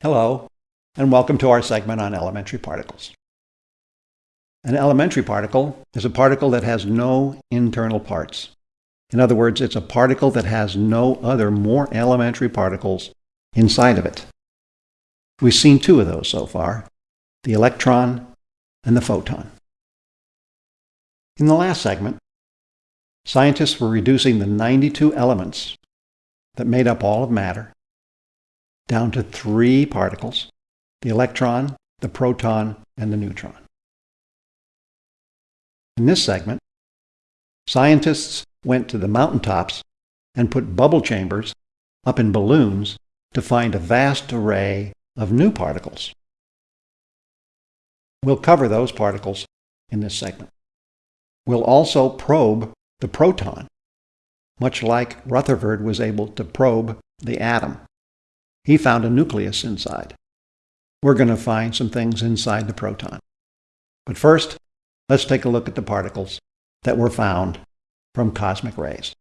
Hello, and welcome to our segment on elementary particles. An elementary particle is a particle that has no internal parts. In other words, it's a particle that has no other more elementary particles inside of it. We've seen two of those so far, the electron and the photon. In the last segment, scientists were reducing the 92 elements that made up all of matter down to three particles, the electron, the proton, and the neutron. In this segment, scientists went to the mountaintops and put bubble chambers up in balloons to find a vast array of new particles. We'll cover those particles in this segment. We'll also probe the proton, much like Rutherford was able to probe the atom. He found a nucleus inside. We're going to find some things inside the proton. But first, let's take a look at the particles that were found from cosmic rays.